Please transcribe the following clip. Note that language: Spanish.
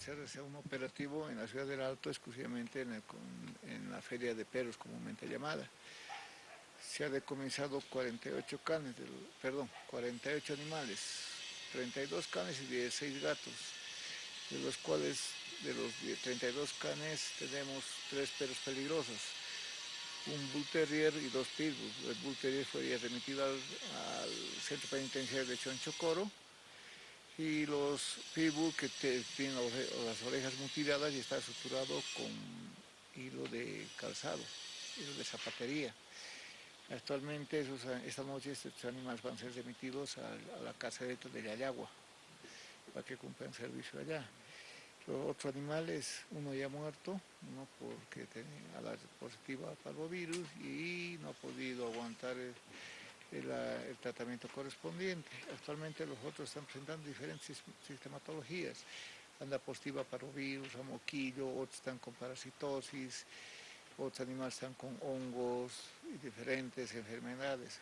hacerse un operativo en la ciudad del Alto exclusivamente en, la feria de perros comúnmente llamada. Se ha decomisado 48 canes, perdón, 48 animales, 32 canes y 16 gatos, de los cuales de los 32 canes tenemos tres perros peligrosos, un Bull Terrier y dos Pitbull. El Bull Terrier fue remitido al, centro penitenciario de Chonchocoro y los Pitbull que tienen las orejas mutiladas y está estructurado con hilo de calzado, hilo de zapatería. Actualmente esta noche estos animales van a ser remitidos a, la casa de Yayagua para que cumplan servicio allá. Los otros animales, uno ya muerto, uno porque tenía la positiva parvovirus y no ha podido aguantar el, tratamiento correspondiente. Actualmente los otros están presentando diferentes sistematologías. Anda positiva parvovirus, a moquillo, otros están con parasitosis, otros animales están con hongos y diferentes enfermedades.